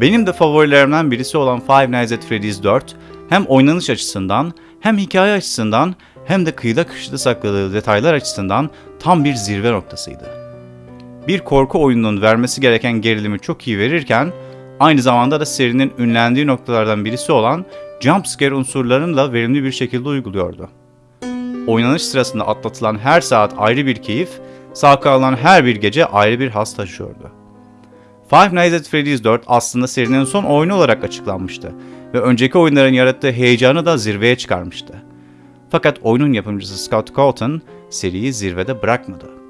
Benim de favorilerimden birisi olan Five Nights at Freddy's 4 hem oynanış açısından hem hikaye açısından hem de kıyıda köşede sakladığı detaylar açısından tam bir zirve noktasıydı. Bir korku oyununun vermesi gereken gerilimi çok iyi verirken aynı zamanda da serinin ünlendiği noktalardan birisi olan jumpscare unsurlarını da verimli bir şekilde uyguluyordu. Oynanış sırasında atlatılan her saat ayrı bir keyif, sağ kalan her bir gece ayrı bir has taşıyordu. Five Nights at Freddy's 4 aslında serinin son oyunu olarak açıklanmıştı ve önceki oyunların yarattığı heyecanı da zirveye çıkarmıştı. Fakat oyunun yapımcısı Scott Colton seriyi zirvede bırakmadı.